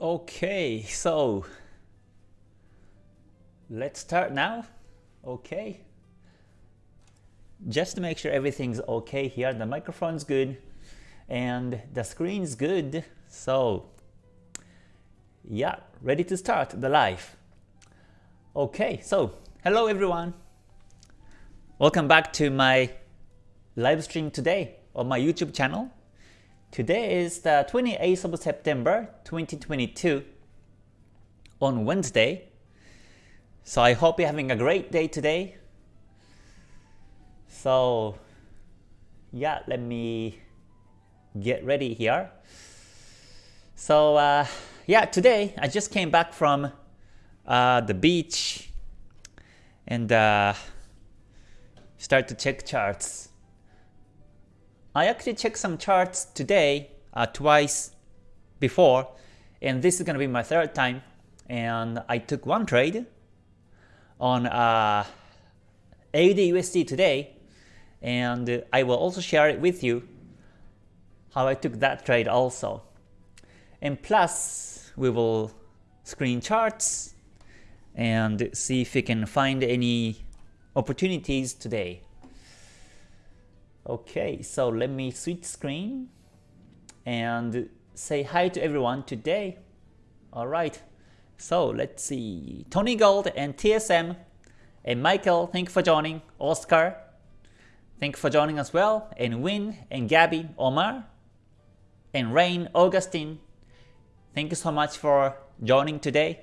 Okay, so let's start now. Okay. Just to make sure everything's okay here, the microphone's good and the screen's good. So yeah, ready to start the live. Okay, so hello everyone. Welcome back to my live stream today on my YouTube channel. Today is the 28th of September 2022 on Wednesday. So I hope you're having a great day today. So yeah, let me get ready here. So uh, yeah, today I just came back from uh, the beach and uh, start to check charts. I actually checked some charts today uh, twice before and this is going to be my third time and I took one trade on uh, AUD today and I will also share it with you how I took that trade also. And plus we will screen charts and see if we can find any opportunities today. Okay, so let me switch screen and say hi to everyone today. Alright, so let's see. Tony Gold and TSM and Michael, thank you for joining. Oscar, thank you for joining as well. And Win and Gabby, Omar, and Rain, Augustine, thank you so much for joining today.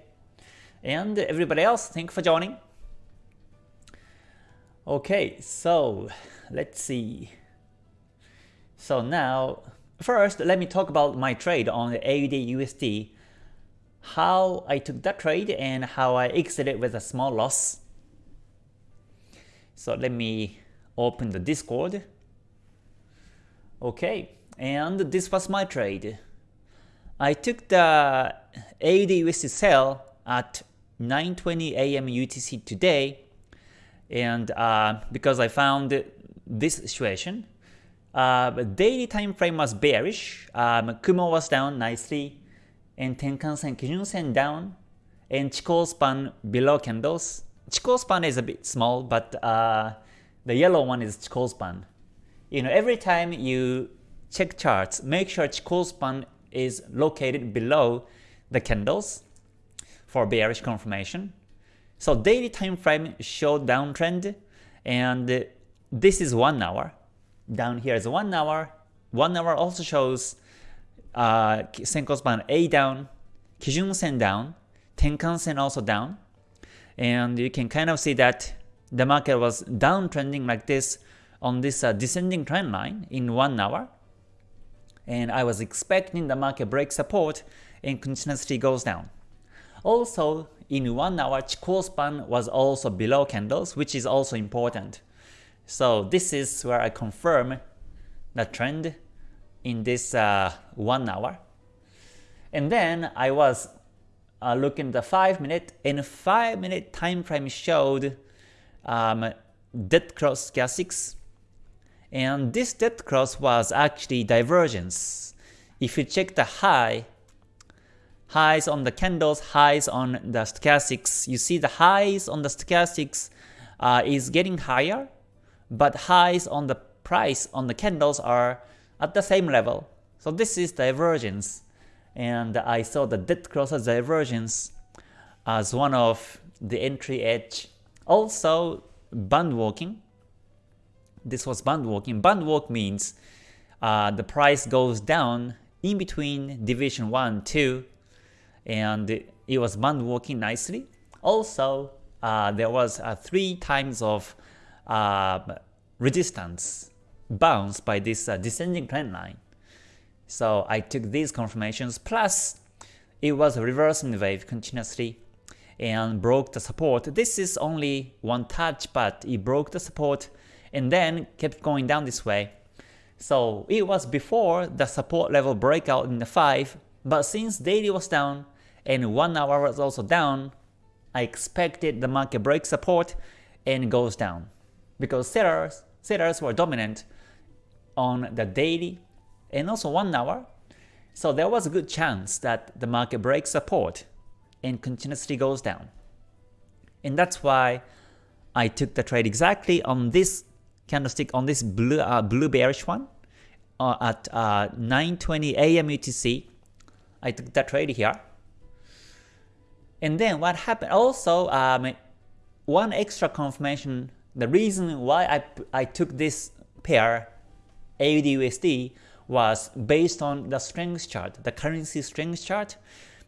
And everybody else, thank you for joining. Okay, so let's see. So now, first let me talk about my trade on the AUD USD, how I took that trade and how I exited with a small loss. So let me open the Discord. Okay, and this was my trade. I took the AUD USD sell at 9:20 a.m. UTC today, and uh, because I found this situation, uh, daily time frame was bearish. Um, Kumo was down nicely, and Tenkan-sen, Kijun-sen down, and Chikou span below candles. Chikou span is a bit small, but uh, the yellow one is Chikou span. You know, every time you check charts, make sure Chikou span is located below the candles for bearish confirmation. So daily time frame showed downtrend, and this is one hour. Down here is one hour. One hour also shows uh, Senkou span A down, Kijun Sen down, Tenkan Sen also down, and you can kind of see that the market was downtrending like this on this uh, descending trend line in one hour. And I was expecting the market break support and continuously goes down. Also, in one hour, Chikou span was also below candles, which is also important. So this is where I confirm the trend in this uh, one hour. And then I was uh, looking at the 5 minute and 5 minute time frame showed um, dead cross stochastics and this dead cross was actually divergence. If you check the high, highs on the candles, highs on the stochastics, you see the highs on the stochastics uh, is getting higher but highs on the price on the candles are at the same level. So this is divergence, and I saw the dead crosser divergence as one of the entry edge. Also, band walking. This was band walking. Band walk means uh, the price goes down in between deviation 1 2 and it was band walking nicely. Also, uh, there was uh, three times of uh, resistance bounce by this uh, descending trend line. So I took these confirmations plus it was reversing wave continuously and broke the support. This is only one touch but it broke the support and then kept going down this way. So it was before the support level breakout in the 5 but since daily was down and 1 hour was also down, I expected the market break support and goes down because sellers, sellers were dominant on the daily and also 1 hour. So there was a good chance that the market breaks support and continuously goes down. And that's why I took the trade exactly on this candlestick, on this blue, uh, blue bearish one uh, at uh, 9.20 a.m. UTC. I took that trade here. And then what happened, also um, one extra confirmation, the reason why I, I took this pair AUD was based on the strength chart, the currency strength chart,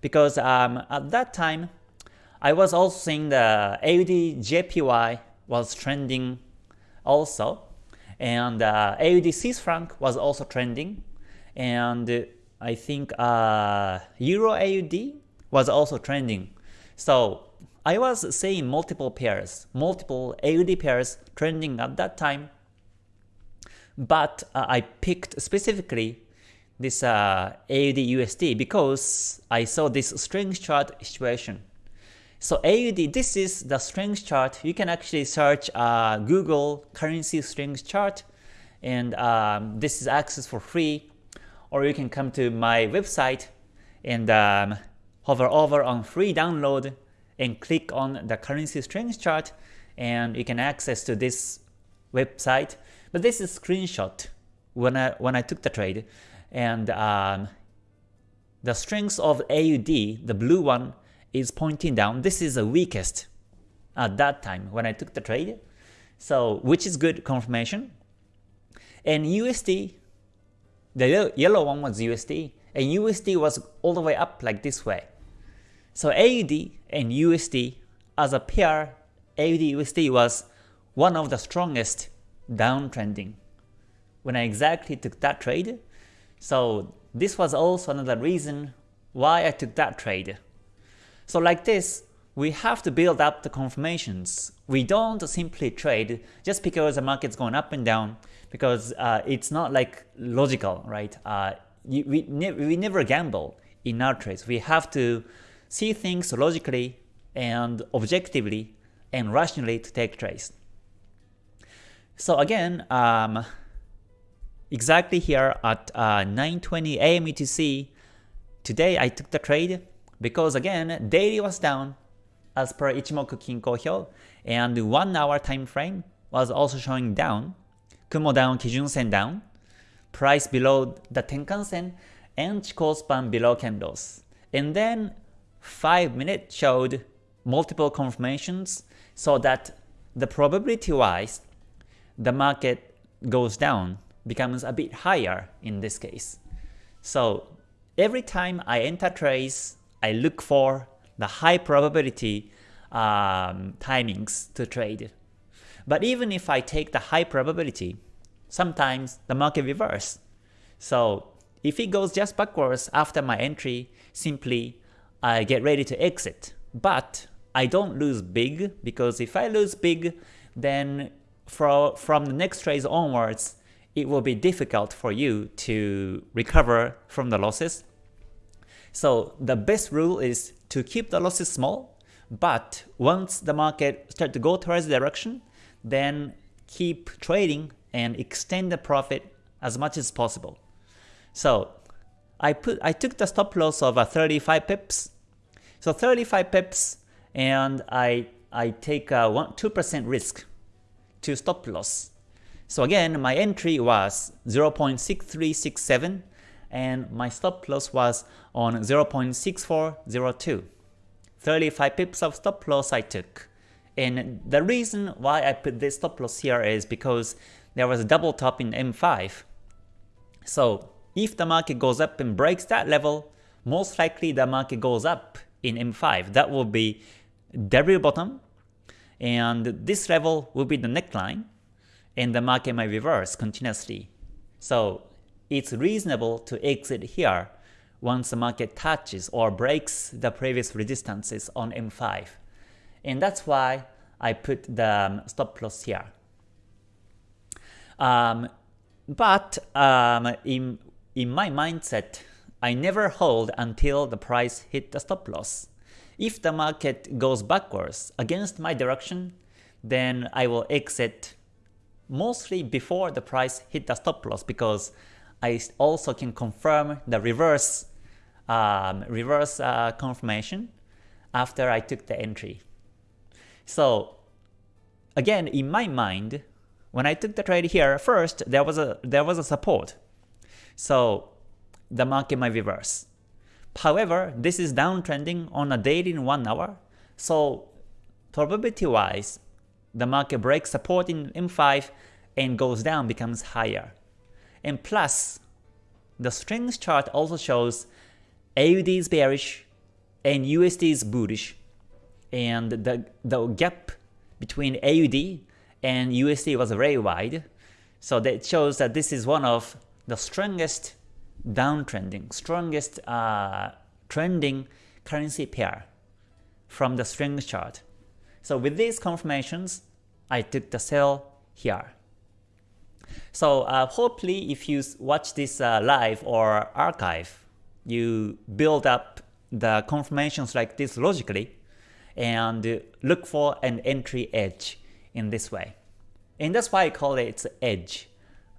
because um, at that time I was also seeing the AUD JPY was trending also, and uh, AUD Swiss franc was also trending, and I think uh, Euro AUD was also trending. So I was seeing multiple pairs, multiple AUD pairs trending at that time, but uh, I picked specifically this uh, AUD USD because I saw this strength chart situation. So AUD, this is the strength chart. You can actually search uh, Google currency strength chart, and um, this is access for free. Or you can come to my website and um, hover over on free download and click on the currency strength chart, and you can access to this website but this is screenshot when I when I took the trade, and um, the strength of AUD, the blue one, is pointing down. This is the weakest at that time when I took the trade, so which is good confirmation. And USD, the yellow one was USD, and USD was all the way up like this way. So AUD and USD as a pair, AUD USD was one of the strongest downtrending when I exactly took that trade. So this was also another reason why I took that trade. So like this, we have to build up the confirmations. We don't simply trade just because the market's going up and down because uh, it's not like logical, right? Uh, we, ne we never gamble in our trades. We have to see things logically and objectively and rationally to take trades. So again, um, exactly here at uh, 9.20 AM UTC, today I took the trade because again, daily was down as per Ichimoku Kinko Hyo, and 1 hour time frame was also showing down, Kumo down, Kijun Sen down, price below the Tenkan Sen, and Chikou span below candles. And then 5 minutes showed multiple confirmations so that the probability wise the market goes down, becomes a bit higher in this case. So every time I enter trades, I look for the high probability um, timings to trade. But even if I take the high probability, sometimes the market reverse. So if it goes just backwards after my entry, simply I get ready to exit. But I don't lose big because if I lose big, then for, from the next trades onwards, it will be difficult for you to recover from the losses. So the best rule is to keep the losses small, but once the market start to go towards the direction, then keep trading and extend the profit as much as possible. So I put I took the stop loss of uh, 35 pips. So 35 pips and I I take a 1 2% risk to stop loss. So again, my entry was 0.6367 and my stop loss was on 0.6402. 35 pips of stop loss I took. And the reason why I put this stop loss here is because there was a double top in M5. So if the market goes up and breaks that level, most likely the market goes up in M5. That will be W bottom and this level will be the neckline, and the market might reverse continuously. So it's reasonable to exit here once the market touches or breaks the previous resistances on M5. And that's why I put the um, stop loss here. Um, but um, in, in my mindset, I never hold until the price hit the stop loss. If the market goes backwards against my direction, then I will exit mostly before the price hit the stop loss because I also can confirm the reverse um, reverse uh, confirmation after I took the entry. So again, in my mind, when I took the trade here, first there was a there was a support. So the market might reverse. However, this is downtrending on a daily in 1 hour, so probability-wise, the market breaks support in M5 and goes down becomes higher. And plus, the strength chart also shows AUD is bearish and USD is bullish. And the, the gap between AUD and USD was very wide. So that shows that this is one of the strongest downtrending, strongest uh, trending currency pair from the strength chart. So with these confirmations, I took the sell here. So uh, hopefully if you watch this uh, live or archive, you build up the confirmations like this logically and look for an entry edge in this way. And that's why I call it edge.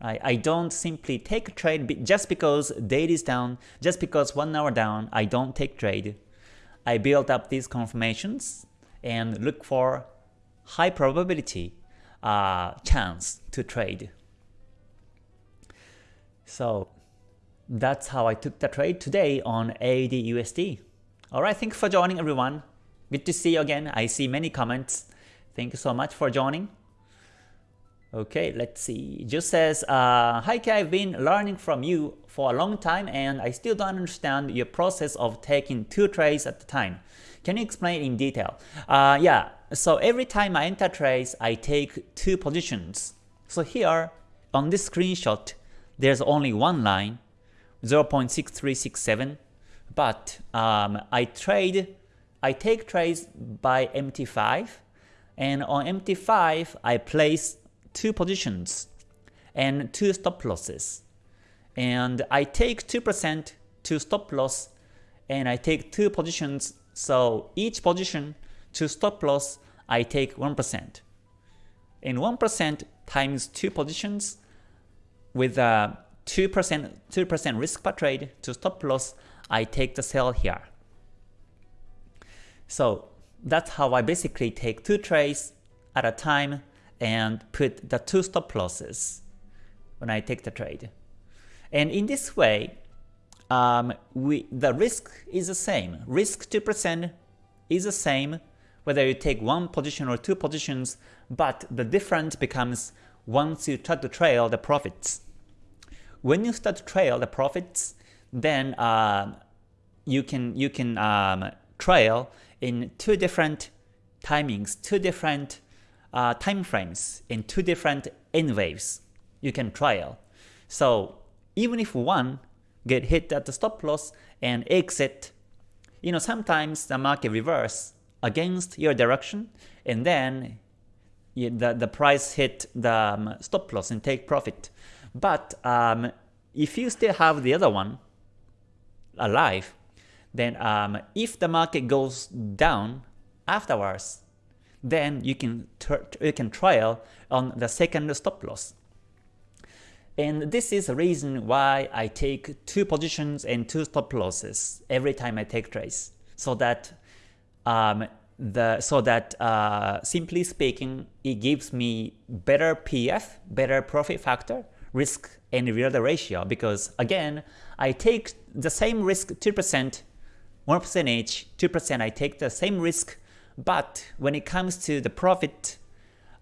I, I don't simply take a trade just because daily is down, just because one hour down, I don't take trade. I build up these confirmations and look for high probability uh, chance to trade. So that's how I took the trade today on AUD USD. Alright, thank you for joining everyone. Good to see you again. I see many comments. Thank you so much for joining. Okay, let's see. Just says, uh, Hi I've been learning from you for a long time and I still don't understand your process of taking two trades at a time. Can you explain in detail? Uh, yeah, so every time I enter trades, I take two positions. So here, on this screenshot, there's only one line, 0.6367, but um, I trade, I take trades by MT5, and on MT5, I place two positions and two stop losses. And I take 2% to stop loss and I take two positions. So each position to stop loss, I take 1%. And 1% times two positions with a 2% 2% risk per trade to stop loss, I take the sell here. So that's how I basically take two trades at a time and put the two stop losses when I take the trade. And in this way, um, we, the risk is the same. Risk 2% is the same whether you take one position or two positions, but the difference becomes once you start to trail the profits. When you start to trail the profits, then uh, you can you can um, trail in two different timings, two different uh, time frames in two different N waves you can trial. So even if one get hit at the stop loss and exit, you know sometimes the market reverse against your direction and then you, the, the price hit the um, stop loss and take profit. But um, if you still have the other one alive, then um, if the market goes down afterwards, then you can you can trial on the second stop loss. And this is the reason why I take two positions and two stop losses every time I take trades, so that um, the so that uh, simply speaking, it gives me better PF, better profit factor, risk and reward ratio. Because again, I take the same risk 2%, 1% each, 2% I take the same risk but when it comes to the profit,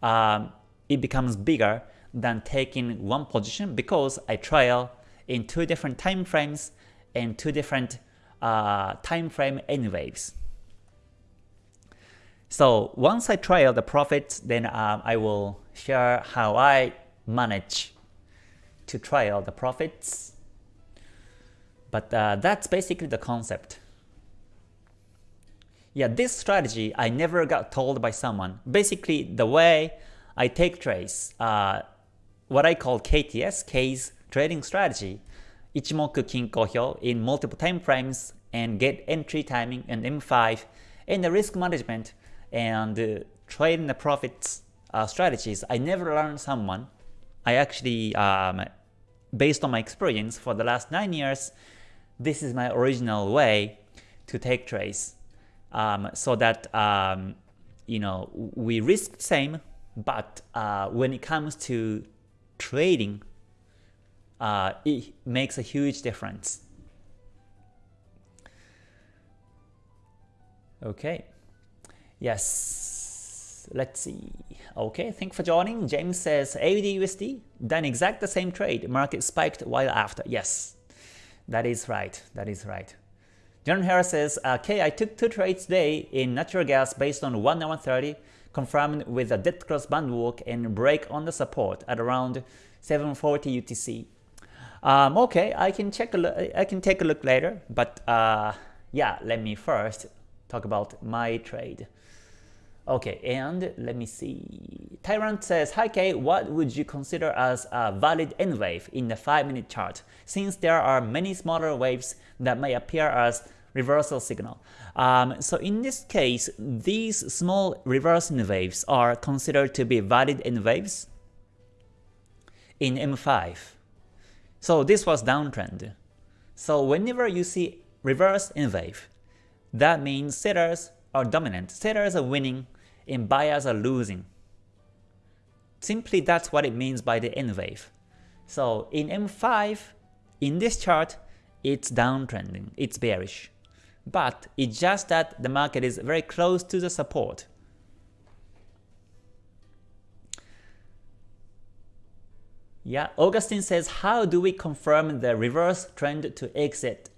um, it becomes bigger than taking one position because I trial in two different time frames and two different uh, time frame N waves. So once I trial the profits, then um, I will share how I manage to trial the profits. But uh, that's basically the concept. Yeah, this strategy I never got told by someone. Basically, the way I take trades, uh, what I call KTS, K's trading strategy, Ichimoku Kinko Hyo in multiple time frames and get entry timing and M5 and the risk management and uh, trading the profits uh, strategies. I never learned someone. I actually um, based on my experience for the last 9 years, this is my original way to take trades um, so that um, you know we risk the same, but uh, when it comes to trading, uh, it makes a huge difference. Okay, yes, let's see. Okay, thank for joining. James says AUD USD, done exact the same trade. Market spiked while after. Yes, that is right. That is right. John Harris says, okay, I took two trades today in natural gas based on 1 hour 30, confirmed with a dead cross band walk and break on the support at around 740 UTC. Um, okay, I can check a I can take a look later, but uh, yeah, let me first talk about my trade. Okay, and let me see. Tyrant says, Hi Kay, what would you consider as a valid N wave in the 5 minute chart, since there are many smaller waves that may appear as reversal signal. Um, so in this case, these small reversal waves are considered to be valid N waves in M5. So this was downtrend. So whenever you see reverse N wave, that means sellers are dominant, sellers are winning, and buyers are losing. Simply that's what it means by the N wave. So in M5, in this chart, it's downtrending, it's bearish but it's just that the market is very close to the support. Yeah, Augustine says, how do we confirm the reverse trend to exit?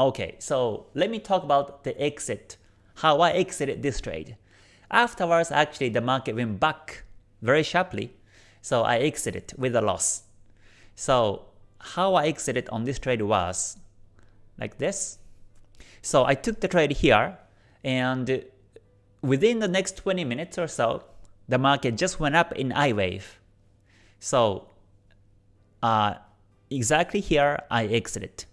Okay, so let me talk about the exit, how I exited this trade. Afterwards, actually, the market went back very sharply, so I exited with a loss. So how I exited on this trade was like this. So I took the trade here, and within the next 20 minutes or so, the market just went up in I wave. So uh, exactly here I exited.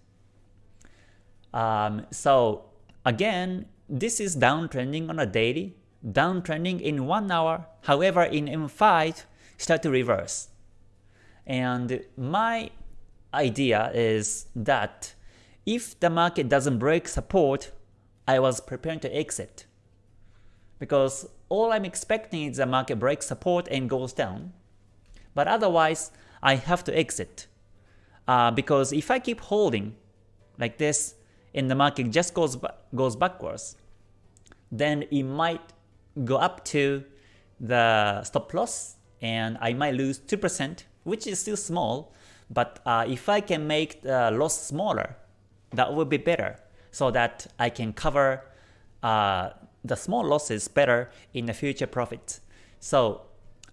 Um, so again, this is downtrending on a daily, downtrending in 1 hour, however in M5 start to reverse. And my idea is that if the market doesn't break support, I was preparing to exit. Because all I'm expecting is the market breaks support and goes down. But otherwise, I have to exit. Uh, because if I keep holding like this and the market just goes, goes backwards, then it might go up to the stop loss and I might lose 2%, which is still small, but uh, if I can make the loss smaller, that would be better so that I can cover uh, the small losses better in the future profits. So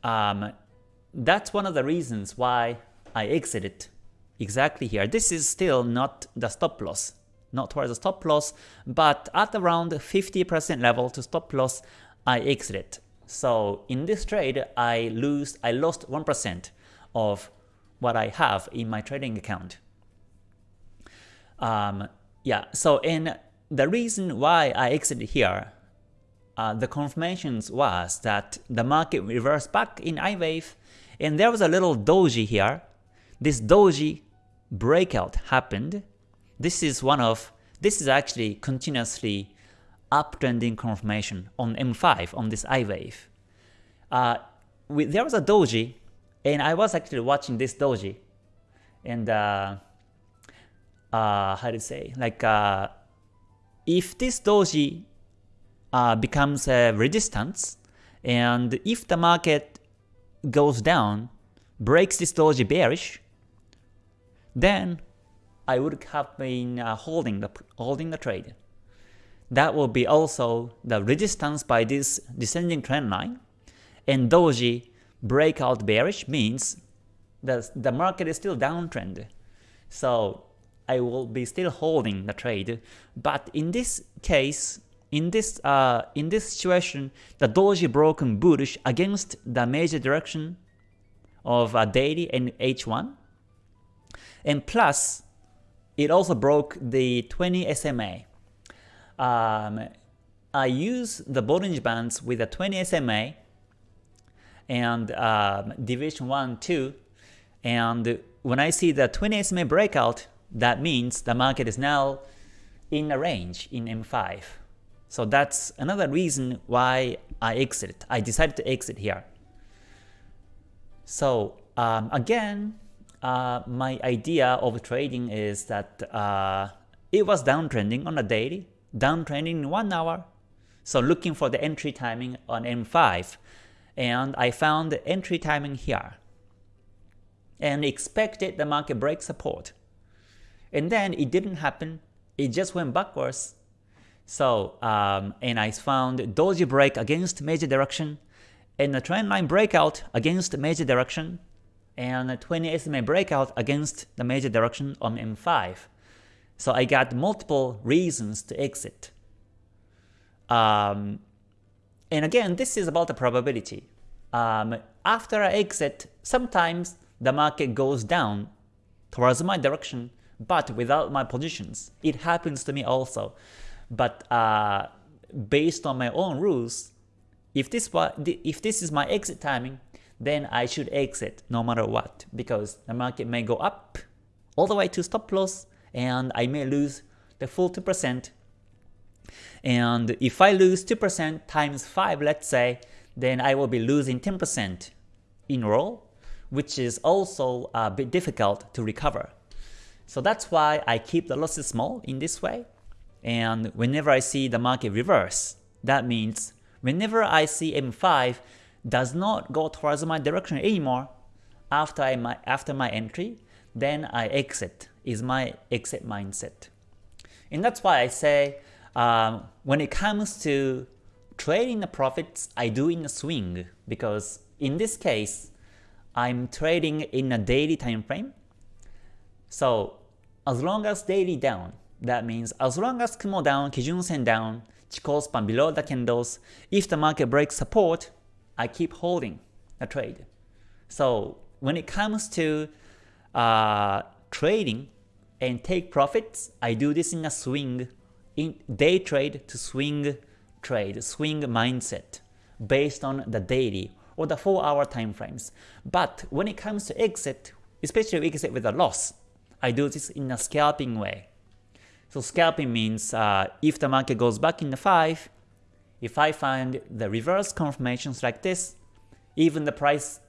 um, that's one of the reasons why I exited exactly here. This is still not the stop loss, not towards the stop loss, but at around 50% level to stop loss, I exited. So in this trade, I lose, I lost 1% of what I have in my trading account. Um, yeah, so in the reason why I exited here, uh, the confirmations was that the market reversed back in I wave, and there was a little doji here. This doji breakout happened. This is one of, this is actually continuously uptrending confirmation on M5 on this I wave. Uh, we, there was a doji, and I was actually watching this doji, and uh, uh, how to say, like uh, if this doji uh, becomes a resistance, and if the market goes down, breaks this doji bearish, then I would have been uh, holding the holding the trade. That will be also the resistance by this descending trend line, and doji breakout bearish means that the market is still downtrend. So I will be still holding the trade. But in this case, in this uh, in this situation, the doji broken bullish against the major direction of uh, daily and H1, and plus it also broke the 20 SMA. Um, I use the Bollinger Bands with a 20 SMA and um, Deviation 1, 2, and when I see the 20 SMA breakout, that means the market is now in a range in M5. So that's another reason why I exit. I decided to exit here. So um, again, uh, my idea of trading is that uh, it was downtrending on a daily, downtrending in 1 hour. So looking for the entry timing on M5 and I found the entry timing here and expected the market break support. And then it didn't happen, it just went backwards. So, um, and I found doji break against major direction and a trend line breakout against major direction and a 20 SMA breakout against the major direction on M5. So I got multiple reasons to exit. Um, and again, this is about the probability. Um, after I exit, sometimes the market goes down towards my direction, but without my positions. It happens to me also. But uh, based on my own rules, if this, if this is my exit timing, then I should exit no matter what because the market may go up all the way to stop loss and I may lose the full 2%. And if I lose 2% times 5 let's say, then I will be losing 10% in roll, which is also a bit difficult to recover. So that's why I keep the losses small in this way. And whenever I see the market reverse, that means whenever I see M5 does not go towards my direction anymore after, I, my, after my entry, then I exit, is my exit mindset. And that's why I say um, when it comes to trading the profits, I do in a swing because in this case, I'm trading in a daily time frame. So as long as daily down, that means as long as Kumo down, Kijun Sen down, Chikou span below the candles, if the market breaks support, I keep holding a trade. So when it comes to uh, trading and take profits, I do this in a swing, in day trade to swing trade, swing mindset based on the daily or the 4 hour time frames. But when it comes to exit, especially exit with a loss, I do this in a scalping way. So scalping means uh, if the market goes back in the 5, if I find the reverse confirmations like this, even the price,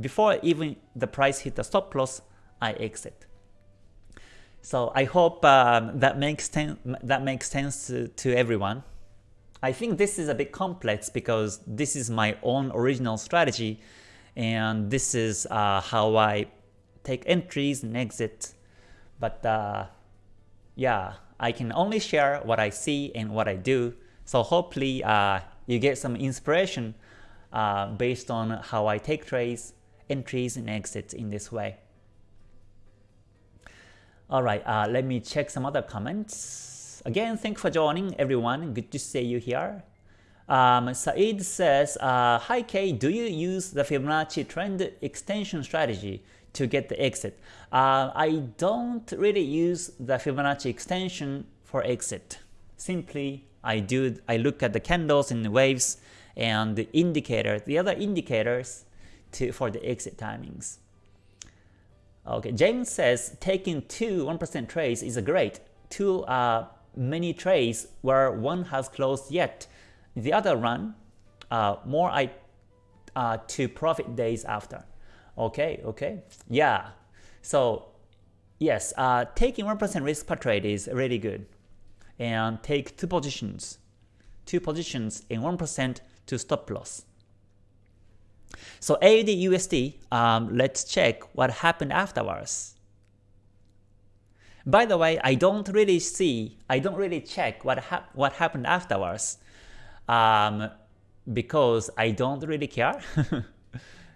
before even the price hit the stop loss, I exit. So I hope um, that makes that makes sense to, to everyone. I think this is a bit complex because this is my own original strategy and this is uh, how I take entries and exit. But uh, yeah, I can only share what I see and what I do. So hopefully uh, you get some inspiration uh, based on how I take trades, entries, and exits in this way. Alright, uh, let me check some other comments. Again, thanks for joining everyone. Good to see you here. Um, Said says, uh, Hi Kay, do you use the Fibonacci trend extension strategy to get the exit? Uh, I don't really use the Fibonacci extension for exit. Simply, I do I look at the candles and the waves and the indicator, the other indicators to for the exit timings. Okay, James says taking two 1% trades is a great. Two uh, many trades where one has closed yet. The other run uh, more I uh, to profit days after. Okay, okay, yeah. So yes, uh, taking 1% risk per trade is really good and take two positions, two positions in 1% to stop loss. So AUD USD, um, let's check what happened afterwards. By the way, I don't really see, I don't really check what what happened afterwards, um, because I don't really care.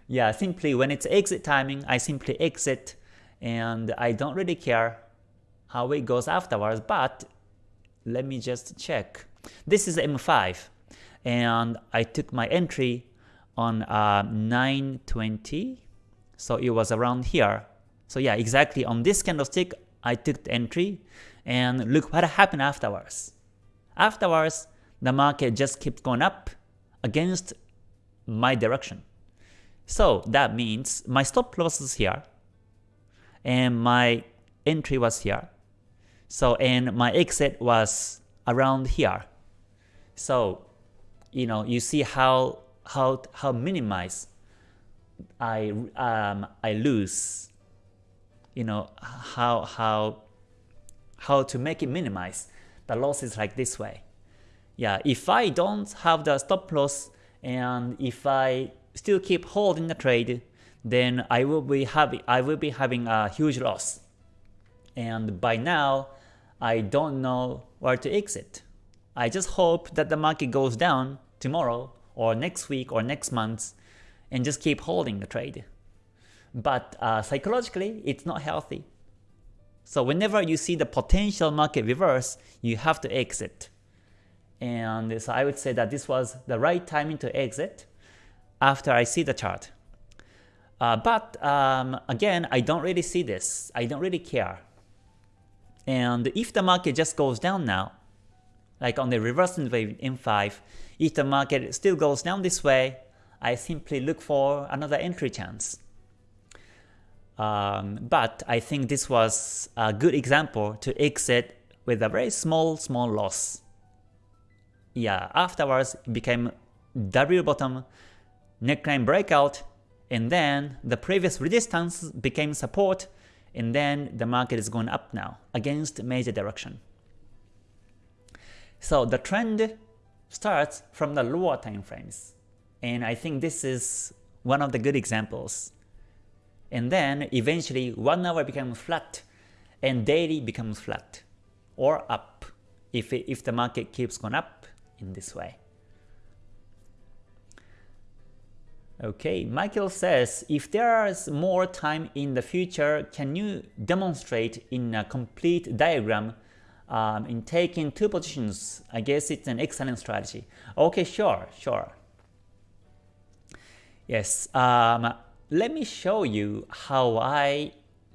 yeah, simply when it's exit timing, I simply exit, and I don't really care how it goes afterwards. But let me just check. This is M5 and I took my entry on uh, 920 so it was around here so yeah exactly on this candlestick I took the entry and look what happened afterwards afterwards the market just kept going up against my direction so that means my stop loss is here and my entry was here. So and my exit was around here. So you know you see how how how minimize I um I lose. You know how how how to make it minimize the losses like this way. Yeah, if I don't have the stop loss and if I still keep holding the trade, then I will be having I will be having a huge loss. And by now, I don't know where to exit. I just hope that the market goes down tomorrow or next week or next month and just keep holding the trade. But uh, psychologically, it's not healthy. So whenever you see the potential market reverse, you have to exit. And so I would say that this was the right timing to exit after I see the chart. Uh, but um, again, I don't really see this. I don't really care. And if the market just goes down now, like on the reversal wave in 5, if the market still goes down this way, I simply look for another entry chance. Um, but I think this was a good example to exit with a very small, small loss. Yeah, afterwards it became W bottom, neckline breakout, and then the previous resistance became support, and then the market is going up now against major direction. So the trend starts from the lower time frames, and I think this is one of the good examples. And then eventually 1 hour becomes flat, and daily becomes flat, or up, if, if the market keeps going up in this way. Okay, Michael says, if there is more time in the future, can you demonstrate in a complete diagram um, in taking two positions? I guess it's an excellent strategy. Okay, sure, sure. Yes, um, let me show you how I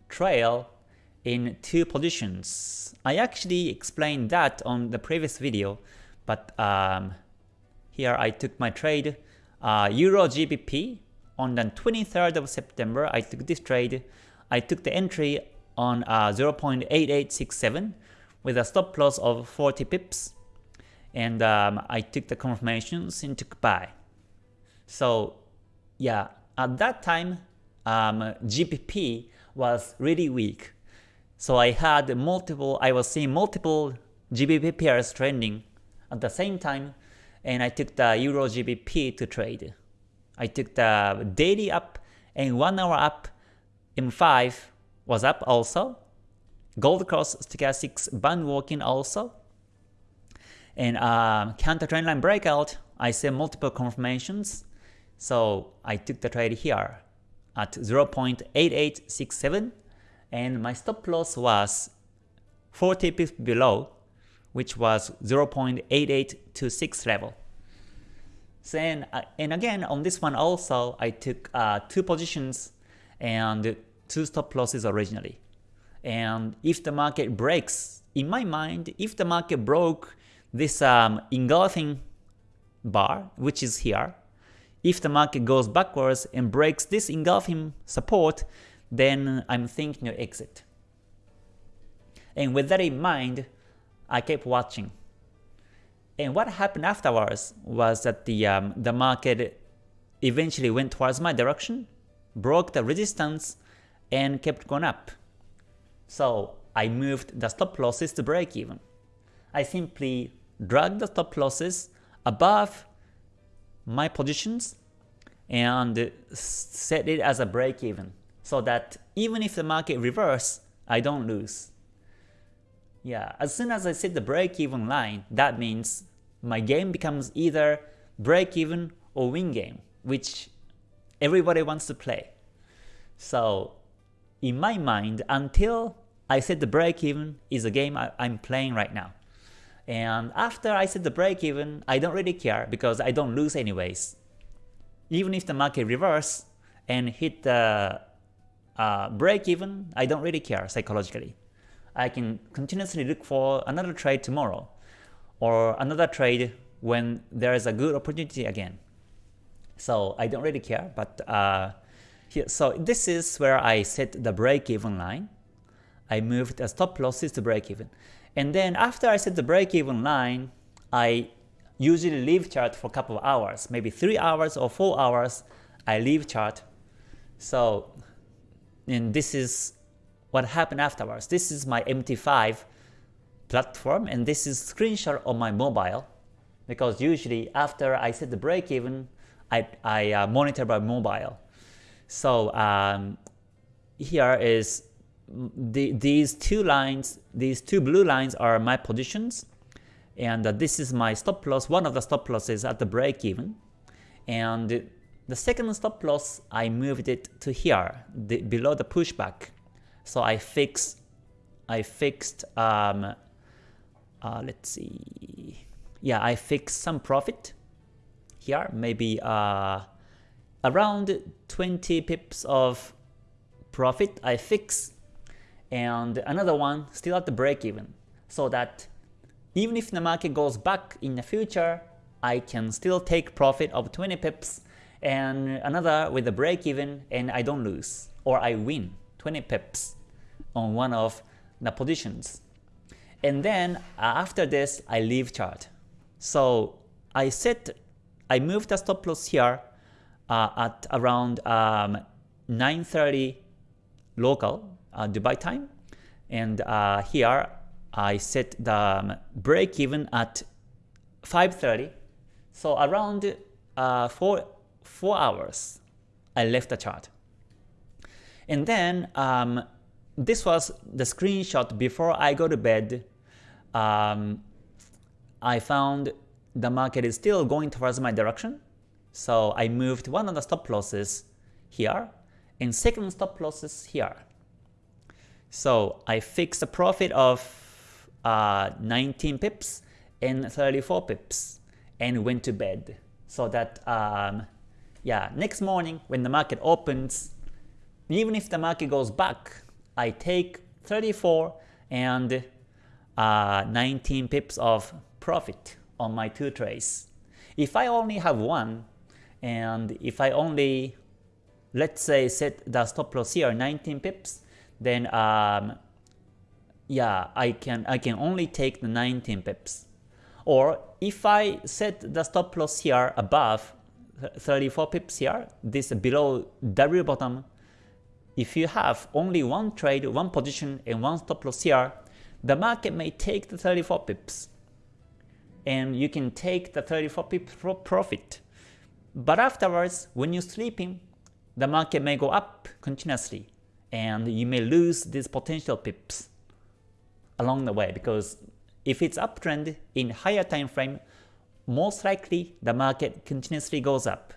trail in two positions. I actually explained that on the previous video, but um, here I took my trade uh, Euro GBP on the 23rd of September. I took this trade. I took the entry on uh, 0.8867 with a stop loss of 40 pips, and um, I took the confirmations and took buy. So yeah, at that time, um, GBP was really weak. So I had multiple, I was seeing multiple GBP pairs trending at the same time and I took the Euro GBP to trade. I took the daily up and 1 hour up M5 was up also. Gold cross stochastics band walking also. And um, counter trend line breakout, I see multiple confirmations. So I took the trade here at 0.8867 and my stop loss was 40 pips below which was 0.8826 level. And, uh, and again, on this one also, I took uh, two positions and two stop losses originally. And if the market breaks, in my mind, if the market broke this um, engulfing bar, which is here, if the market goes backwards and breaks this engulfing support, then I'm thinking of exit. And with that in mind, I kept watching. And what happened afterwards was that the, um, the market eventually went towards my direction, broke the resistance, and kept going up. So I moved the stop losses to break even. I simply dragged the stop losses above my positions and set it as a break even so that even if the market reverse, I don't lose. Yeah, as soon as I set the break-even line, that means my game becomes either break-even or win game, which everybody wants to play. So in my mind, until I set the break-even is a game I, am playing right now. And after I set the break-even, I don't really care because I don't lose anyways. Even if the market reverse and hit the uh, break-even, I don't really care psychologically. I can continuously look for another trade tomorrow or another trade when there is a good opportunity again. So I don't really care, but uh, Here, so this is where I set the break-even line. I moved the stop losses to break-even. And then after I set the break-even line, I usually leave chart for a couple of hours, maybe 3 hours or 4 hours, I leave chart. So, and this is what happened afterwards. This is my MT5 platform and this is screenshot on my mobile because usually after I set the break even, I, I uh, monitor by mobile. So um, here is the, these two lines, these two blue lines are my positions and uh, this is my stop loss, one of the stop losses at the break even. And the second stop loss, I moved it to here, the, below the pushback. So I fixed, I fixed, um, uh, let's see, yeah, I fixed some profit here, maybe uh, around 20 pips of profit I fix, and another one still at the break even, so that even if the market goes back in the future, I can still take profit of 20 pips and another with a break even and I don't lose. Or I win 20 pips on one of the positions. And then uh, after this I leave chart. So I set I moved the stop loss here uh, at around um, 9:30 local uh, Dubai time. And uh, here I set the um, break even at 5.30 so around uh, 4, 4 hours I left the chart. And then um, this was the screenshot before I go to bed. Um, I found the market is still going towards my direction. So I moved one of the stop losses here and second stop losses here. So I fixed a profit of uh, 19 pips and 34 pips and went to bed. So that um, yeah next morning when the market opens even if the market goes back I take 34 and uh, 19 pips of profit on my two trades if I only have one and if I only let's say set the stop loss here 19 pips then um, yeah, I can I can only take the 19 pips. Or if I set the stop loss here above 34 pips here, this below W bottom, if you have only one trade, one position, and one stop loss here, the market may take the 34 pips. And you can take the 34 pips for profit. But afterwards, when you're sleeping, the market may go up continuously, and you may lose these potential pips along the way because if it's uptrend in higher time frame, most likely the market continuously goes up.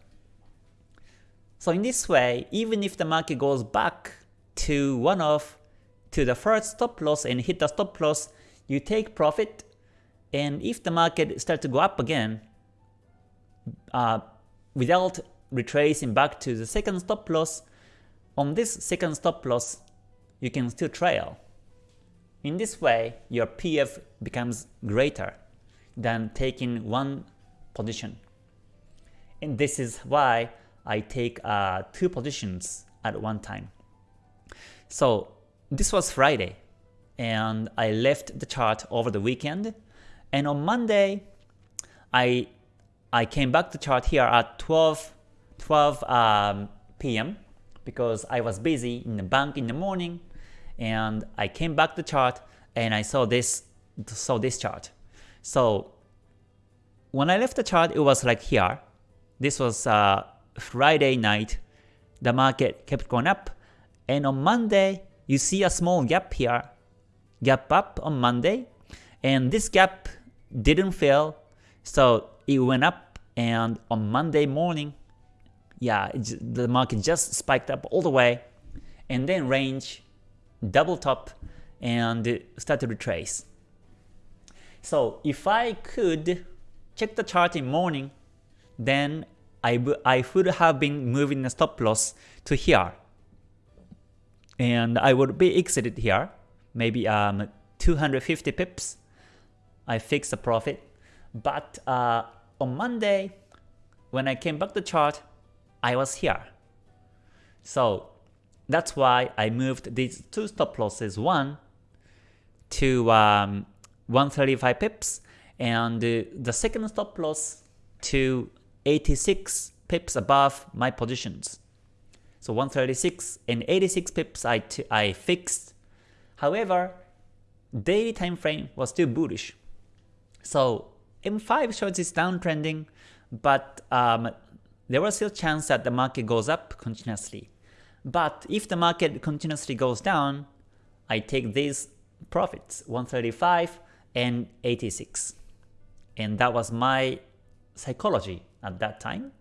So in this way, even if the market goes back to one of to the first stop loss and hit the stop loss, you take profit, and if the market starts to go up again, uh, without retracing back to the second stop loss, on this second stop loss, you can still trail. In this way, your PF becomes greater than taking one position. And this is why I take uh, two positions at one time. So this was Friday, and I left the chart over the weekend. And on Monday, I I came back to chart here at 12 12 um, p.m. because I was busy in the bank in the morning and I came back to chart and I saw this saw this chart. So when I left the chart, it was like here. This was uh, Friday night. The market kept going up, and on Monday you see a small gap here, gap up on Monday, and this gap didn't fill, so it went up. And on Monday morning, yeah, the market just spiked up all the way, and then range double top and start to retrace. So if I could check the chart in morning, then I, I would have been moving the stop loss to here. And I would be exited here, maybe um, 250 pips. I fixed the profit. But uh, on Monday, when I came back to chart, I was here. So that's why I moved these two stop losses, one to um, 135 pips, and uh, the second stop loss to 86 pips above my positions. So 136 and 86 pips I, I fixed. However, daily time frame was still bullish. So M5 shows it's downtrending, but um, there was still chance that the market goes up continuously. But if the market continuously goes down, I take these profits, 135 and 86. And that was my psychology at that time.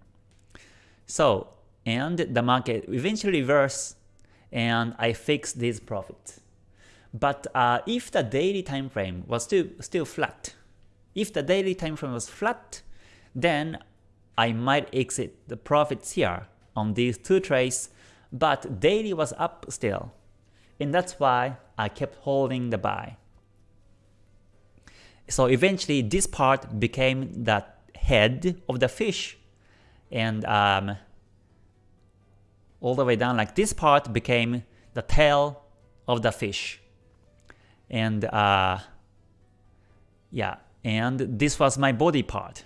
So, and the market eventually reversed and I fixed these profits. But uh, if the daily time frame was still still flat, if the daily time frame was flat, then I might exit the profits here on these two trades, but daily was up still. And that's why I kept holding the buy. So eventually this part became the head of the fish and um, all the way down like this part became the tail of the fish. And uh, yeah, and this was my body part.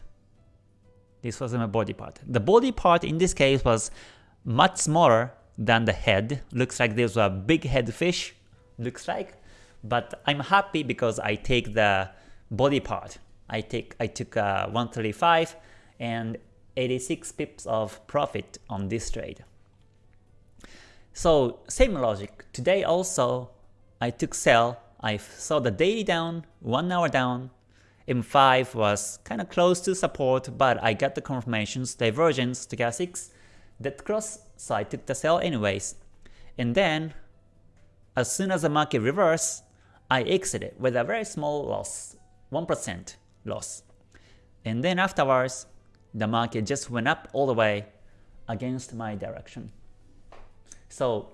This was my body part. The body part in this case was much smaller than the head. Looks like there's a big head fish, looks like. But I'm happy because I take the body part. I take I took uh, 135 and 86 pips of profit on this trade. So same logic. Today also I took sell. I saw the daily down, 1 hour down. M5 was kind of close to support, but I got the confirmations, divergence, stochastics, that cross, so I took the sell anyways. And then, as soon as the market reversed, I exited with a very small loss, 1% loss. And then afterwards, the market just went up all the way against my direction. So,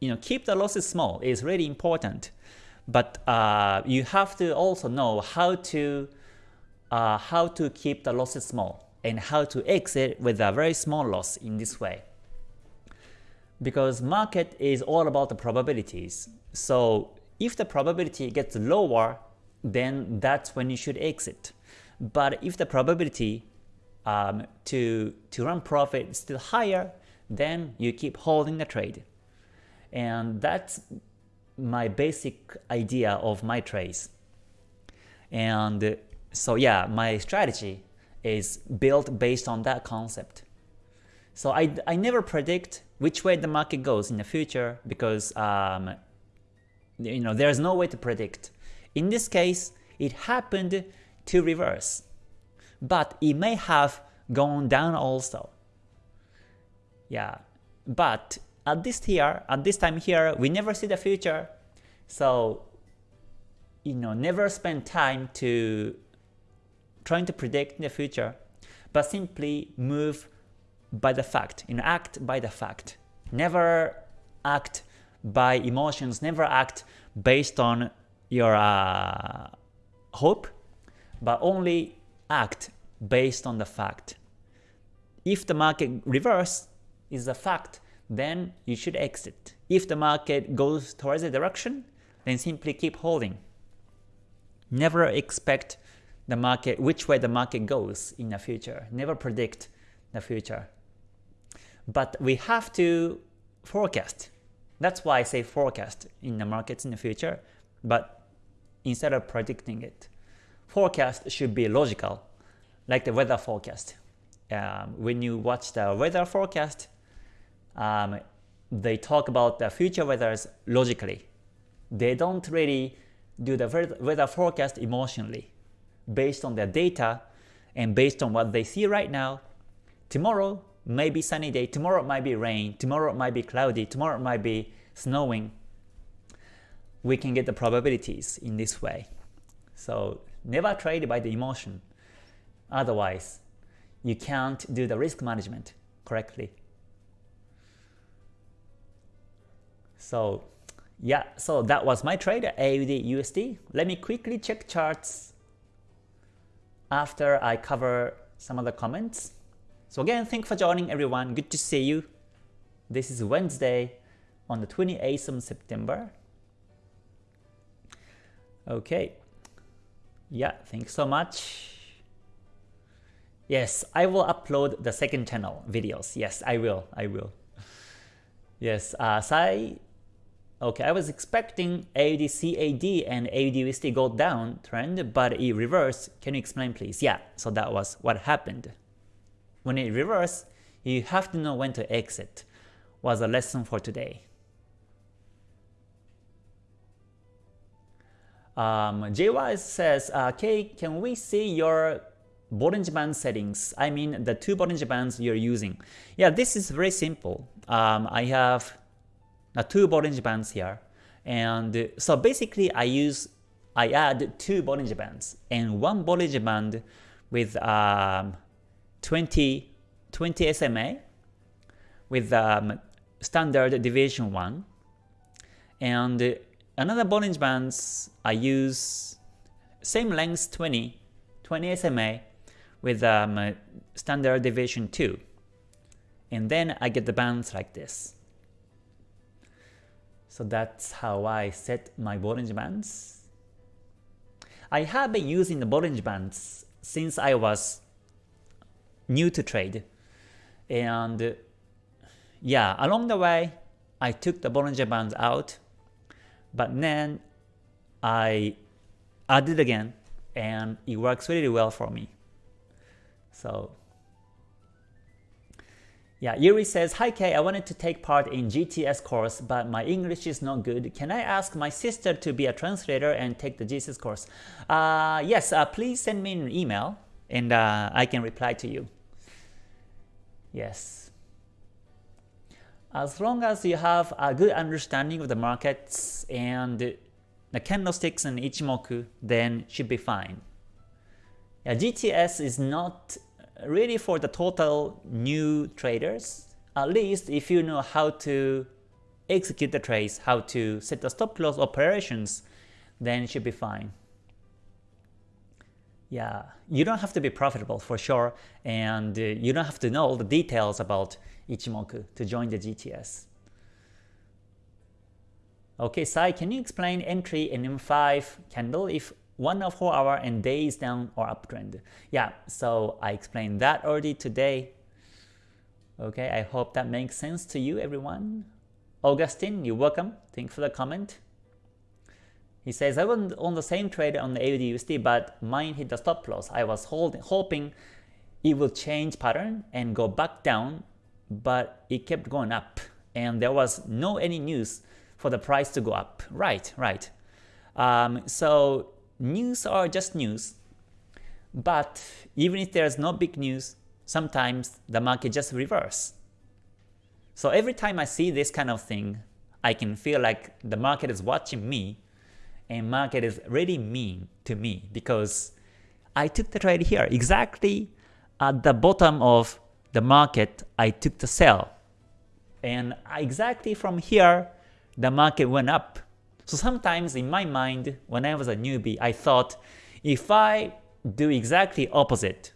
you know, keep the losses small is really important. But uh, you have to also know how to uh, how to keep the losses small and how to exit with a very small loss in this way. Because market is all about the probabilities. So if the probability gets lower, then that's when you should exit. But if the probability um, to, to run profit is still higher, then you keep holding the trade. And that's my basic idea of my trades. And so yeah, my strategy is built based on that concept. So I, I never predict which way the market goes in the future because um, you know there's no way to predict. In this case, it happened to reverse, but it may have gone down also. Yeah, but at this here, at this time here, we never see the future. So, you know, never spend time to trying to predict the future, but simply move by the fact, you know, act by the fact. Never act by emotions, never act based on your uh, hope, but only act based on the fact. If the market reverse is a fact, then you should exit. If the market goes towards a direction, then simply keep holding. Never expect the market, which way the market goes in the future. Never predict the future. But we have to forecast. That's why I say forecast in the markets in the future, but instead of predicting it. Forecast should be logical, like the weather forecast. Um, when you watch the weather forecast, um, they talk about the future weathers logically. They don't really do the weather forecast emotionally. Based on their data and based on what they see right now, tomorrow may be sunny day, tomorrow might be rain, tomorrow might be cloudy, tomorrow might be snowing. We can get the probabilities in this way. So never trade by the emotion. Otherwise, you can't do the risk management correctly. So yeah, so that was my trade AUD USD. Let me quickly check charts after I cover some of the comments. So again, thanks for joining everyone. Good to see you. This is Wednesday on the 28th of September. Okay. Yeah, thanks so much. Yes, I will upload the second channel videos. Yes, I will. I will. Yes, uh, Sai. Okay, I was expecting AUD and AUD go down trend, but it reversed. Can you explain please? Yeah, so that was what happened. When it reversed, you have to know when to exit. Was a lesson for today. Um, JY says, uh, Kay, can we see your Bollinger Band settings? I mean the two Bollinger Bands you're using. Yeah, this is very simple. Um, I have uh, two Bollinger Bands here. And so basically I use, I add two Bollinger Bands and one Bollinger Band with um, 20, 20 SMA with um, standard deviation 1 and Another Bollinger Bands, I use same length 20, 20 SMA with um, standard deviation 2. And then I get the bands like this. So that's how I set my Bollinger Bands. I have been using the Bollinger Bands since I was new to trade. And yeah, along the way, I took the Bollinger Bands out but then I added again and it works really well for me. So yeah, Yuri says, Hi Kay, I wanted to take part in GTS course, but my English is not good. Can I ask my sister to be a translator and take the GTS course? Uh, yes, uh, please send me an email and uh, I can reply to you. Yes as long as you have a good understanding of the markets and the candlesticks and Ichimoku, then should be fine. Yeah, GTS is not really for the total new traders, at least if you know how to execute the trades, how to set the stop loss operations, then should be fine. Yeah, you don't have to be profitable for sure, and you don't have to know all the details about Ichimoku to join the GTS. Okay, Sai, can you explain entry in M5 candle if 1 or 4 hour and day is down or uptrend? Yeah, so I explained that already today. Okay, I hope that makes sense to you everyone. Augustine, you're welcome. Thanks for the comment. He says, I was on the same trade on the AUD but mine hit the stop loss. I was holding, hoping it will change pattern and go back down, but it kept going up. And there was no any news for the price to go up. Right, right. Um, so news are just news. But even if there's no big news, sometimes the market just reverse. So every time I see this kind of thing, I can feel like the market is watching me and market is really mean to me because I took the trade here exactly at the bottom of the market I took the sell and exactly from here the market went up. So sometimes in my mind when I was a newbie I thought if I do exactly opposite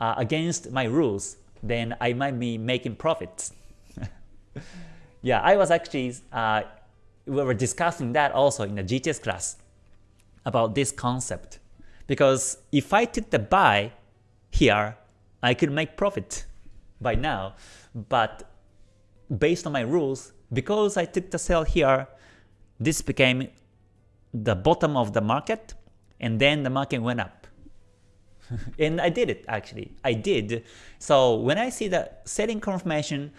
uh, against my rules then I might be making profits. yeah, I was actually uh, we were discussing that also in the GTS class about this concept. Because if I took the buy here, I could make profit by now. But based on my rules, because I took the sell here, this became the bottom of the market, and then the market went up. and I did it actually. I did. So when I see the selling confirmation,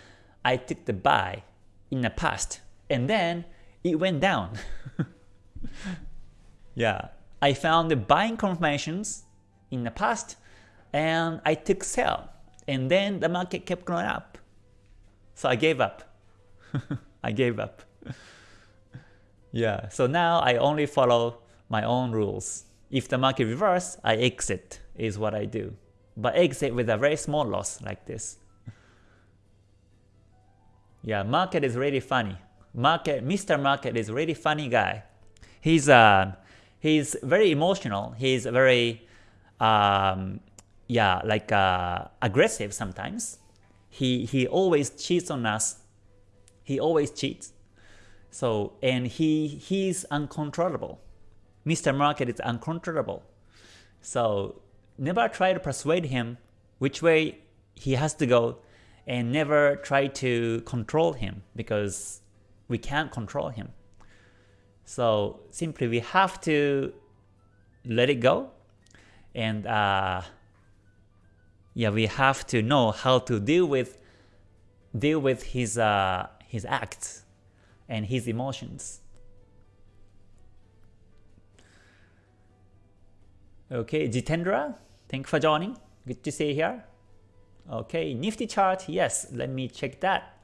I took the buy in the past. And then it went down. yeah, I found the buying confirmations in the past and I took sell and then the market kept going up. So I gave up. I gave up. yeah, so now I only follow my own rules. If the market reverse, I exit is what I do. But exit with a very small loss like this. yeah, market is really funny. Market, Mr. Market is really funny guy. He's uh, he's very emotional. He's very um, yeah, like uh, aggressive sometimes. He he always cheats on us He always cheats. So and he he's uncontrollable. Mr. Market is uncontrollable. So never try to persuade him which way he has to go and never try to control him because we can't control him. So simply we have to let it go and uh, yeah we have to know how to deal with deal with his uh, his acts and his emotions. Okay, Jitendra, thank you for joining. Good to see you here. Okay, Nifty chart, yes, let me check that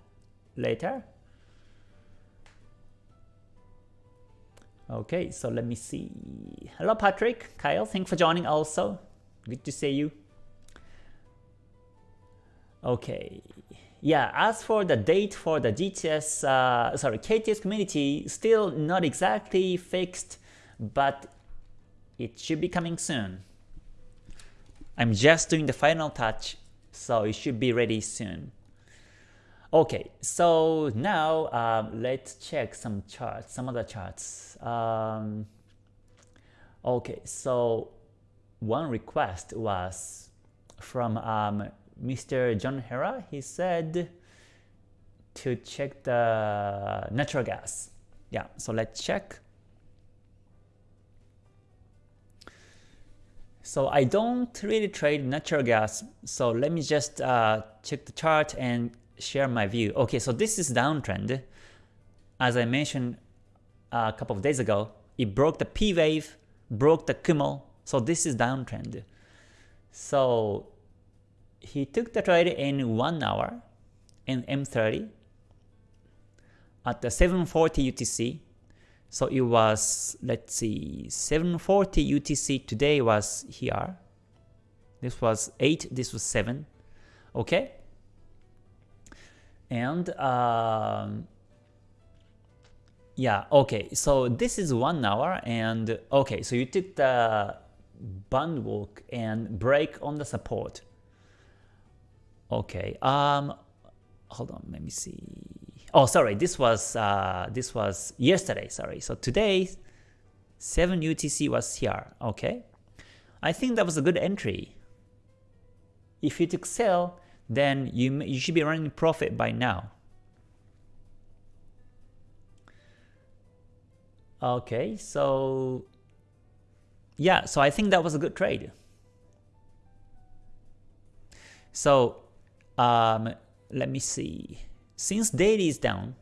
later. Okay, so let me see. Hello Patrick, Kyle, thank you for joining also. Good to see you. Okay, yeah, as for the date for the GTS, uh, sorry, KTS community, still not exactly fixed, but it should be coming soon. I'm just doing the final touch, so it should be ready soon. Okay, so now um, let's check some charts, some other charts. Um, okay, so one request was from um, Mr. John Hera. He said to check the natural gas. Yeah, so let's check. So I don't really trade natural gas. So let me just uh, check the chart and share my view. Okay, so this is downtrend. As I mentioned a couple of days ago, it broke the P wave, broke the Kumo. So this is downtrend. So he took the trade in 1 hour in M30 at the 740 UTC so it was, let's see, 740 UTC today was here. This was 8, this was 7. Okay? And um, yeah, okay, so this is 1 hour and okay, so you took the band walk and break on the support. Okay, um, hold on, let me see. Oh, sorry, this was uh, this was yesterday. Sorry, so today 7 UTC was here. Okay, I think that was a good entry. If you took sell, then you you should be running profit by now. Okay, so yeah, so I think that was a good trade. So um, let me see since daily is down,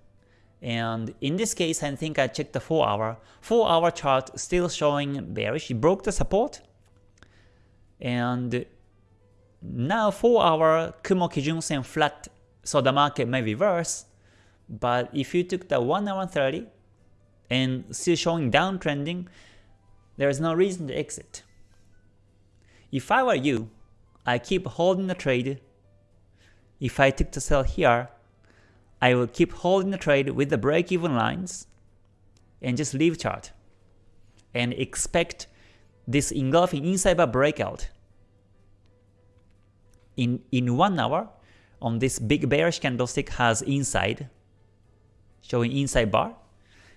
and in this case I think I checked the 4 hour, 4 hour chart still showing bearish, it broke the support, and now 4 hour Kumo Kijun Sen flat, so the market may reverse, but if you took the 1 hour 30 and still showing downtrending, there is no reason to exit. If I were you, I keep holding the trade. If I took the sell here, I will keep holding the trade with the break-even lines and just leave chart and expect this engulfing inside bar breakout in in one hour on this big bearish candlestick has inside showing inside bar.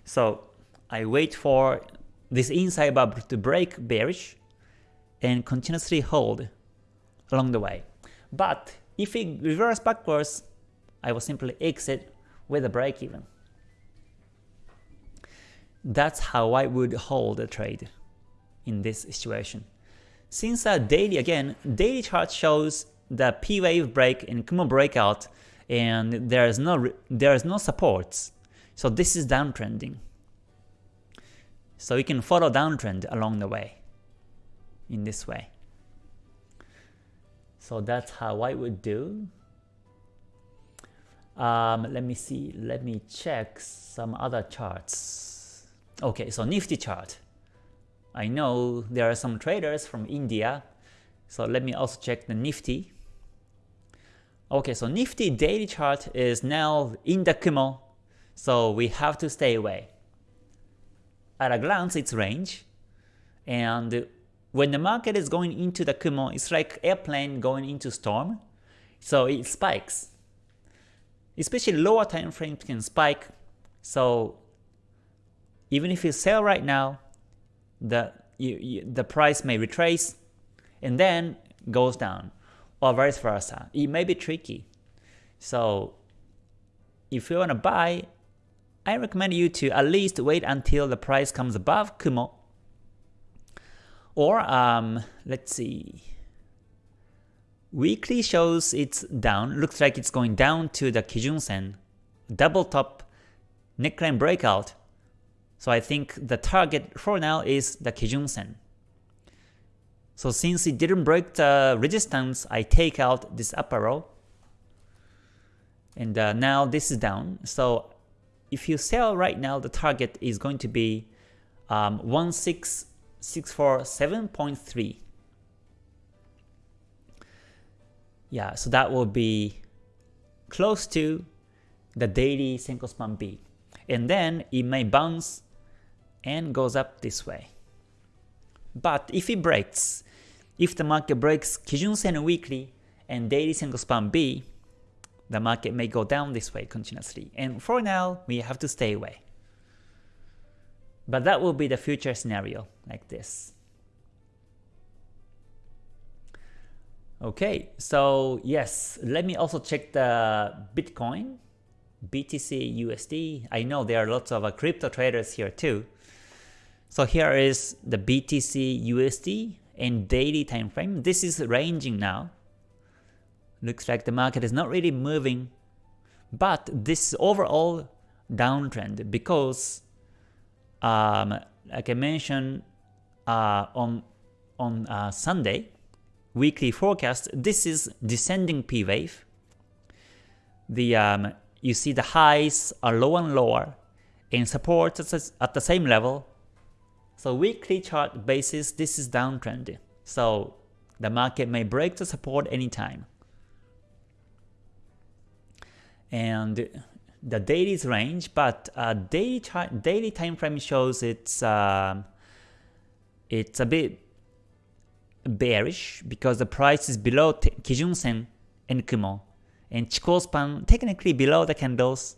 So I wait for this inside bar to break bearish and continuously hold along the way. But if it reverse backwards I will simply exit with a break even. That's how I would hold a trade in this situation. Since a daily again, daily chart shows the P wave break and Kumo breakout and there is no there is no supports. So this is downtrending. So you can follow downtrend along the way in this way. So that's how I would do. Um, let me see, let me check some other charts. Okay, so Nifty chart. I know there are some traders from India, so let me also check the Nifty. Okay, so Nifty daily chart is now in the Kumo, so we have to stay away. At a glance, it's range, and when the market is going into the Kumo, it's like airplane going into storm, so it spikes especially lower time frames can spike. So even if you sell right now, the you, you, the price may retrace and then goes down, or vice versa. It may be tricky. So if you want to buy, I recommend you to at least wait until the price comes above Kumo. Or um, let's see. Weekly shows it's down, looks like it's going down to the Kijun Sen, double top neckline breakout. So I think the target for now is the Kijun Sen. So since it didn't break the resistance, I take out this upper row. And uh, now this is down. So if you sell right now, the target is going to be um, 1667.3. Yeah, so that will be close to the daily Senkou span B. And then it may bounce and goes up this way. But if it breaks, if the market breaks Kijun Sen weekly and daily Senkou span B, the market may go down this way continuously. And for now, we have to stay away. But that will be the future scenario like this. Okay, so yes, let me also check the Bitcoin, BTC USD. I know there are lots of uh, crypto traders here too. So here is the BTC USD and daily time frame. This is ranging now. Looks like the market is not really moving, but this overall downtrend because, um, like I mentioned uh, on on uh, Sunday, weekly forecast, this is descending P wave. The um, you see the highs are lower and lower, and support at the same level. So weekly chart basis, this is downtrend. So the market may break the support anytime. And the daily's range, but uh, daily daily time frame shows it's uh, it's a bit bearish because the price is below Kijun Sen and Kumo, and Chikou span technically below the candles.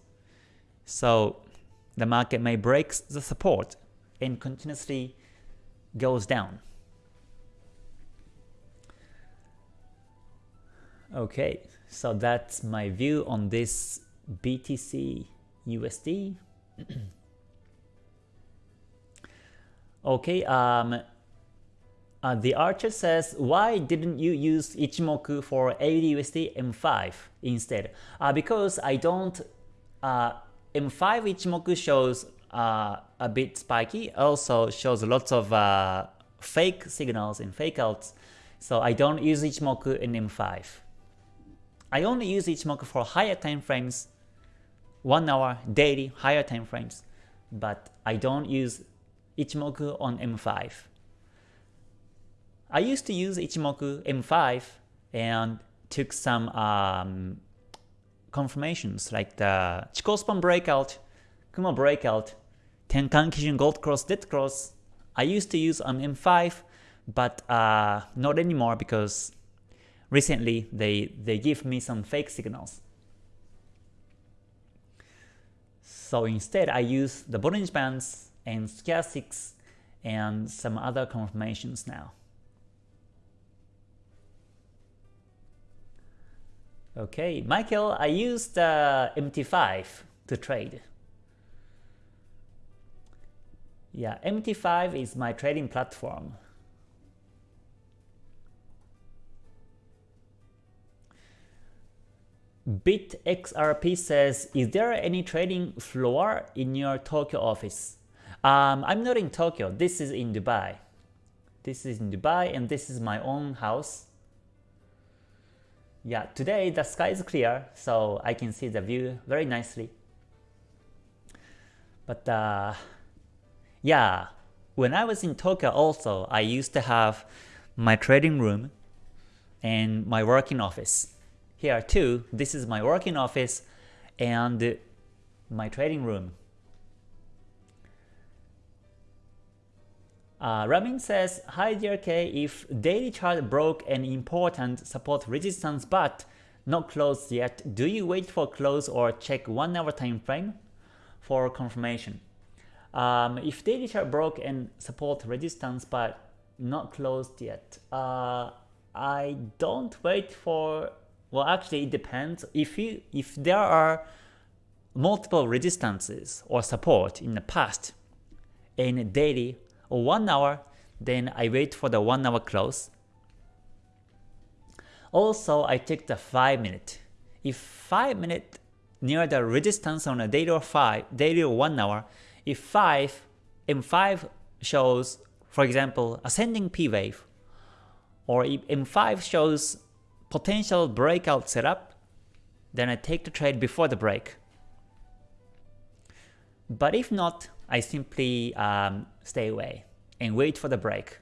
So the market may break the support and continuously goes down. Okay, so that's my view on this BTC USD. okay, um, uh, the Archer says, why didn't you use Ichimoku for AUD M5 instead? Uh, because I don't, uh, M5 Ichimoku shows uh, a bit spiky, also shows lots of uh, fake signals and fake outs, so I don't use Ichimoku in M5. I only use Ichimoku for higher time frames, 1 hour, daily, higher time frames, but I don't use Ichimoku on M5. I used to use Ichimoku M5 and took some um, confirmations like the Chikou span breakout, Kumo breakout, Tenkan Kijun Gold Cross, Dead Cross. I used to use on M5, but uh, not anymore because recently they, they give me some fake signals. So instead I use the Bollinger Bands and Stochastics and some other confirmations now. Okay, Michael, I used uh, MT5 to trade. Yeah, MT5 is my trading platform. BitXRP says, is there any trading floor in your Tokyo office? Um, I'm not in Tokyo, this is in Dubai. This is in Dubai and this is my own house. Yeah, today the sky is clear, so I can see the view very nicely. But uh, yeah, when I was in Tokyo also, I used to have my trading room and my working office. Here too, this is my working office and my trading room. Uh, Ramin says, Hi DRK, if daily chart broke an important support resistance but not closed yet, do you wait for close or check 1 hour time frame for confirmation? Um, if daily chart broke and support resistance but not closed yet, uh, I don't wait for, well actually it depends. If, you, if there are multiple resistances or support in the past in daily or 1 hour, then I wait for the 1 hour close also, I take the 5 minute. If 5 minute near the resistance on a daily or 5, daily or 1 hour, if 5 M5 shows, for example, ascending P wave, or if M5 shows potential breakout setup, then I take the trade before the break. But if not, I simply um, stay away and wait for the break.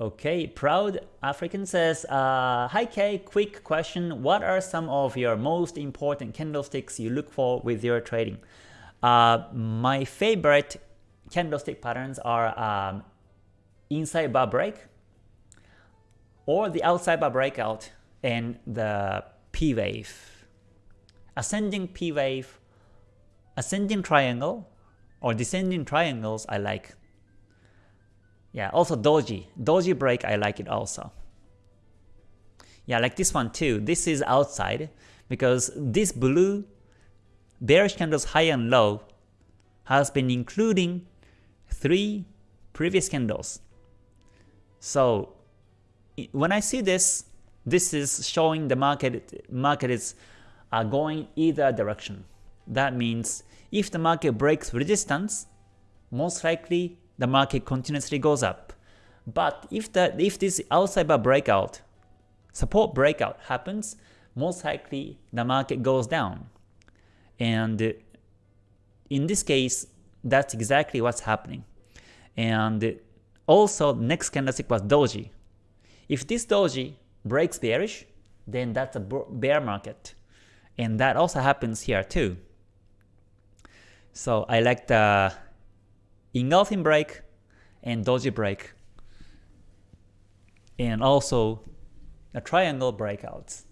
Okay, Proud African says, uh, Hi Kay, quick question. What are some of your most important candlesticks you look for with your trading? Uh, my favorite candlestick patterns are um, inside bar break or the outside bar breakout and the P wave. Ascending P wave, ascending triangle or descending triangles I like yeah, also doji. Doji break, I like it also. Yeah, like this one too. This is outside because this blue bearish candles high and low has been including three previous candles. So when I see this, this is showing the market market is uh, going either direction. That means if the market breaks resistance, most likely the market continuously goes up. But if the if this outside bar breakout, support breakout happens, most likely the market goes down. And in this case, that's exactly what's happening. And also next candlestick was doji. If this doji breaks bearish, then that's a bear market. And that also happens here too. So I like the engulfing break and doji break and also a triangle breakouts.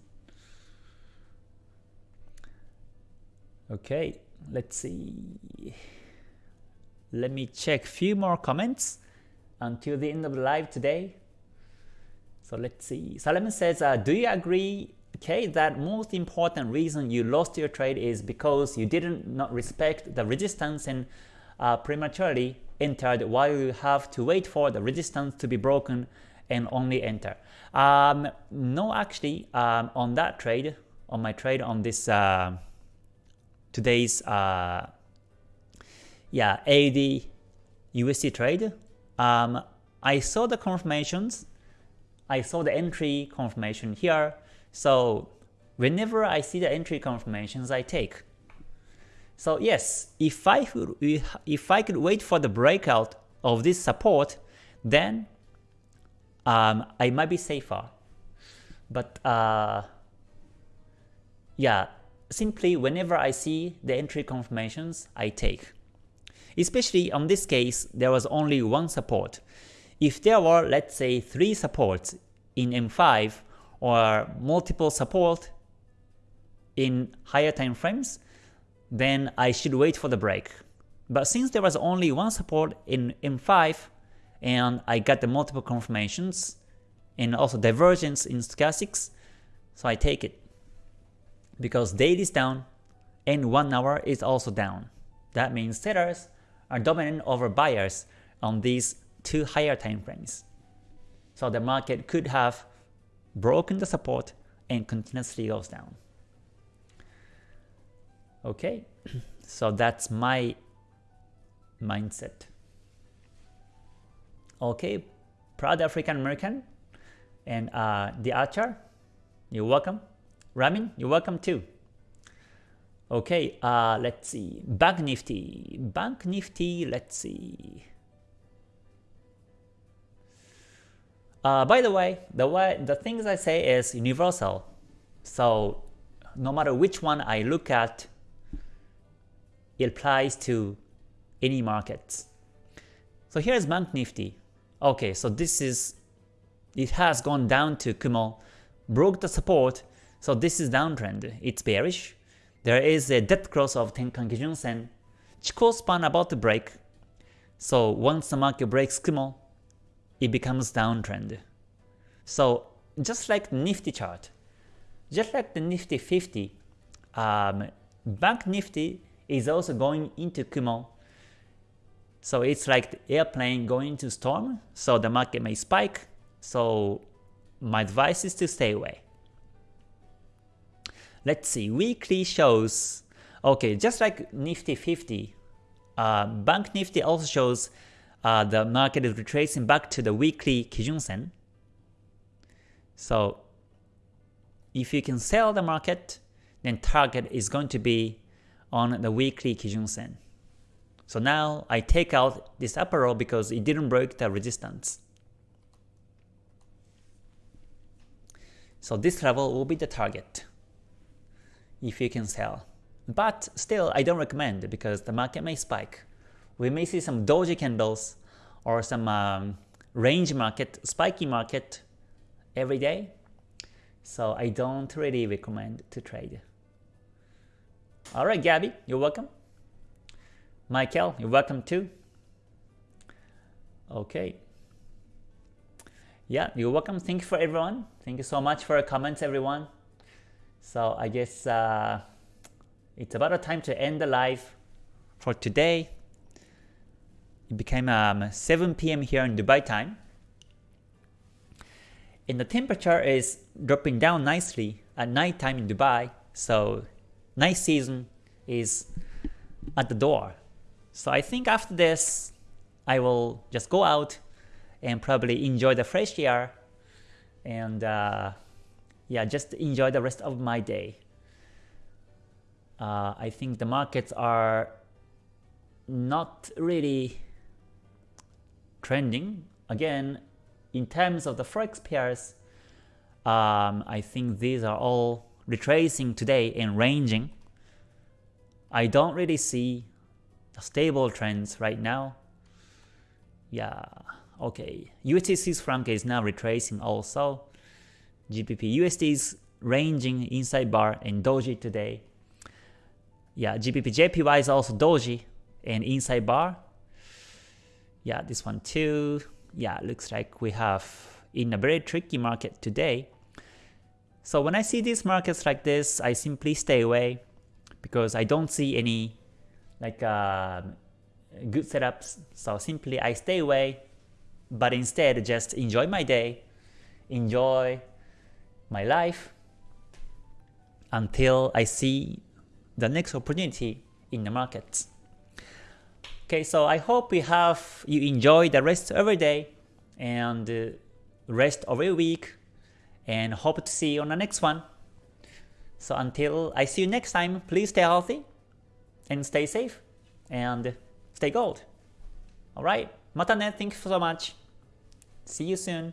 Okay, let's see. Let me check a few more comments until the end of the live today. So let's see. Solomon says, uh, do you agree, okay, that most important reason you lost your trade is because you didn't not respect the resistance and uh, prematurely entered while you have to wait for the resistance to be broken and only enter. Um, no, actually, um, on that trade, on my trade on this uh, today's uh, yeah AUD USD trade, um, I saw the confirmations. I saw the entry confirmation here. So whenever I see the entry confirmations, I take. So yes, if I could, if I could wait for the breakout of this support, then um, I might be safer. But uh, yeah, simply whenever I see the entry confirmations, I take. Especially on this case, there was only one support. If there were, let's say, three supports in M5 or multiple support in higher time frames, then I should wait for the break. But since there was only one support in M5 and I got the multiple confirmations and also divergence in stochastics, so I take it. Because daily is down and 1 hour is also down. That means sellers are dominant over buyers on these two higher time frames. So the market could have broken the support and continuously goes down. Okay, so that's my mindset. Okay, proud African American and uh, the Archer, you're welcome. Ramin, you're welcome too. Okay, uh, let's see. Bank Nifty. Bank Nifty, let's see. Uh, by the way, the way the things I say is universal. So no matter which one I look at, it applies to any markets. So here's Bank Nifty. Okay, so this is it has gone down to Kumo, broke the support, so this is downtrend. It's bearish. There is a dead cross of Tenkan Kijun Sen. Chikou span about to break. So once the market breaks Kumo, it becomes downtrend. So just like Nifty chart, just like the Nifty 50, um, Bank Nifty is also going into Kumo. So it's like the airplane going into storm, so the market may spike. So my advice is to stay away. Let's see, weekly shows, okay, just like Nifty 50, uh, Bank Nifty also shows uh, the market is retracing back to the weekly Kijun Sen. So if you can sell the market, then target is going to be on the weekly Kijun Sen. So now I take out this upper row because it didn't break the resistance. So this level will be the target if you can sell. But still, I don't recommend because the market may spike. We may see some doji candles or some um, range market, spiky market every day. So I don't really recommend to trade. Alright, Gabby, you're welcome. Michael, you're welcome too. Okay. Yeah, you're welcome. Thank you for everyone. Thank you so much for your comments, everyone. So I guess uh, it's about a time to end the live for today. It became um, 7 p.m. here in Dubai time. And the temperature is dropping down nicely at night time in Dubai. So night season is at the door. So I think after this, I will just go out and probably enjoy the fresh air and uh, yeah, just enjoy the rest of my day. Uh, I think the markets are not really trending. Again, in terms of the forex pairs, um, I think these are all retracing today and ranging. I don't really see stable trends right now. Yeah, okay. USD Swiss franc is now retracing also. GBP USD is ranging inside bar and doji today. Yeah, GBP JPY is also doji and inside bar. Yeah, this one too. Yeah, looks like we have in a very tricky market today. So when I see these markets like this, I simply stay away because I don't see any like uh, good setups. So simply I stay away, but instead just enjoy my day, enjoy my life until I see the next opportunity in the markets. Okay, so I hope you have you enjoy the rest of your day and rest of your week and hope to see you on the next one. So until I see you next time, please stay healthy and stay safe and stay gold. Alright, mata ne, thank you so much. See you soon.